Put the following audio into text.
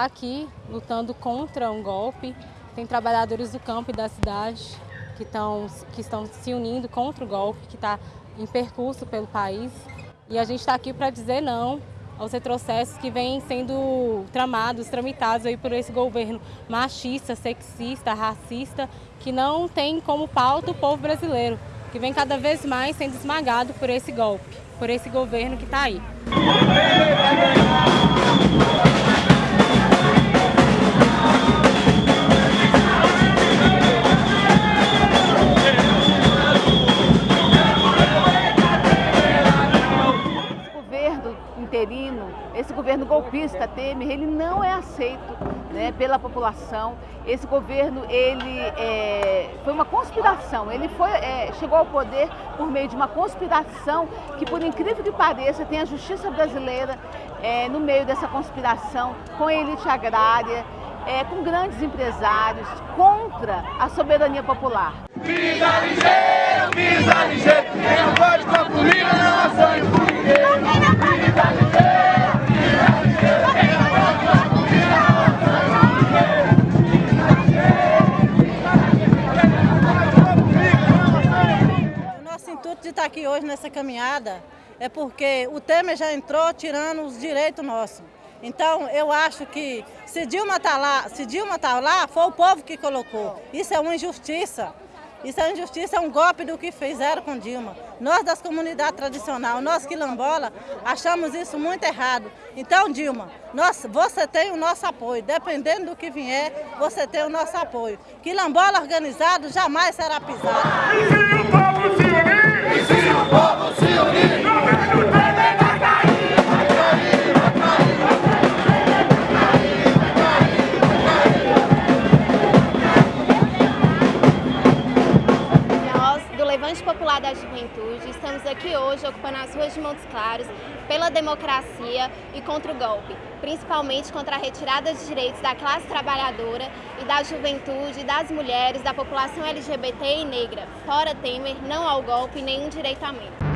está aqui lutando contra um golpe. Tem trabalhadores do campo e da cidade que, tão, que estão se unindo contra o golpe que está em percurso pelo país. E a gente está aqui para dizer não aos retrocessos que vêm sendo tramados, tramitados aí por esse governo machista, sexista, racista, que não tem como pauta o povo brasileiro, que vem cada vez mais sendo esmagado por esse golpe, por esse governo que está aí. Interino, esse governo golpista Temer, ele não é aceito né, pela população. Esse governo ele é, foi uma conspiração. Ele foi, é, chegou ao poder por meio de uma conspiração que, por incrível que pareça, tem a justiça brasileira é, no meio dessa conspiração com a elite agrária, é, com grandes empresários contra a soberania popular. Pisa ligeiro, pisa ligeiro, com a comida não é sonho O nosso intuito de estar aqui hoje nessa caminhada é porque o Temer já entrou tirando os direitos nossos. Então, eu acho que se Dilma está lá, se Dilma tá lá, foi o povo que colocou. Isso é uma injustiça. Isso é injustiça, é um golpe do que fizeram com Dilma. Nós das comunidades tradicionais, nós quilombola, achamos isso muito errado. Então, Dilma, nós, você tem o nosso apoio. Dependendo do que vier, você tem o nosso apoio. Quilombola organizado jamais será pisado. Levante Popular da Juventude, estamos aqui hoje ocupando as ruas de Montes Claros pela democracia e contra o golpe, principalmente contra a retirada de direitos da classe trabalhadora e da juventude, das mulheres, da população LGBT e negra. Fora Temer, não ao golpe, nenhum direito a menos.